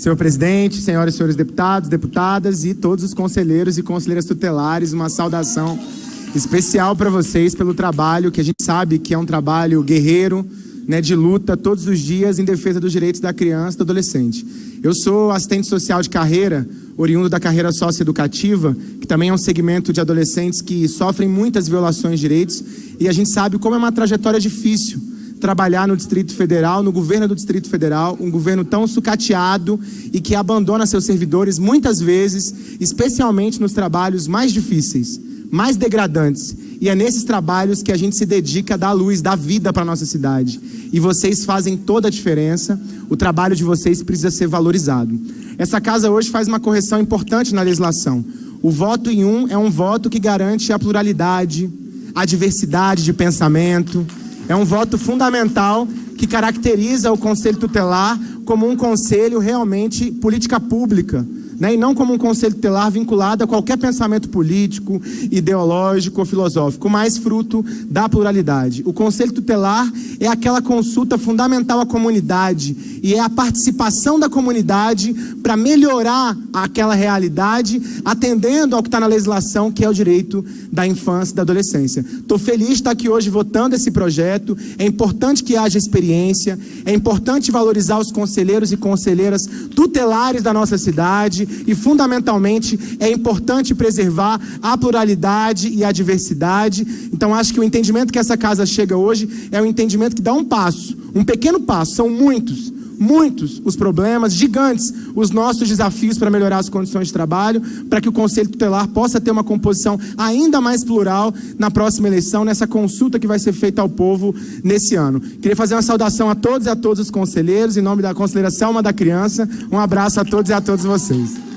Senhor presidente, senhoras e senhores deputados, deputadas e todos os conselheiros e conselheiras tutelares, uma saudação especial para vocês pelo trabalho que a gente sabe que é um trabalho guerreiro, né, de luta todos os dias em defesa dos direitos da criança e do adolescente. Eu sou assistente social de carreira, oriundo da carreira socioeducativa, que também é um segmento de adolescentes que sofrem muitas violações de direitos, e a gente sabe como é uma trajetória difícil trabalhar no Distrito Federal, no governo do Distrito Federal, um governo tão sucateado e que abandona seus servidores muitas vezes, especialmente nos trabalhos mais difíceis, mais degradantes. E é nesses trabalhos que a gente se dedica a dar luz, dar vida para a nossa cidade. E vocês fazem toda a diferença, o trabalho de vocês precisa ser valorizado. Essa casa hoje faz uma correção importante na legislação. O voto em um é um voto que garante a pluralidade, a diversidade de pensamento, é um voto fundamental que caracteriza o Conselho Tutelar como um conselho realmente política pública, né, e não como um conselho tutelar vinculado a qualquer pensamento político, ideológico ou filosófico, mas fruto da pluralidade. O conselho tutelar é aquela consulta fundamental à comunidade e é a participação da comunidade para melhorar aquela realidade, atendendo ao que está na legislação, que é o direito da infância e da adolescência. Estou feliz de estar aqui hoje votando esse projeto, é importante que haja experiência, é importante valorizar os conselheiros e conselheiras tutelares da nossa cidade, e, fundamentalmente, é importante preservar a pluralidade e a diversidade. Então, acho que o entendimento que essa casa chega hoje é um entendimento que dá um passo, um pequeno passo, são muitos, muitos os problemas, gigantes, os nossos desafios para melhorar as condições de trabalho, para que o Conselho Tutelar possa ter uma composição ainda mais plural na próxima eleição, nessa consulta que vai ser feita ao povo nesse ano. Queria fazer uma saudação a todos e a todos os conselheiros, em nome da conselheira Selma da Criança, um abraço a todos e a todas vocês.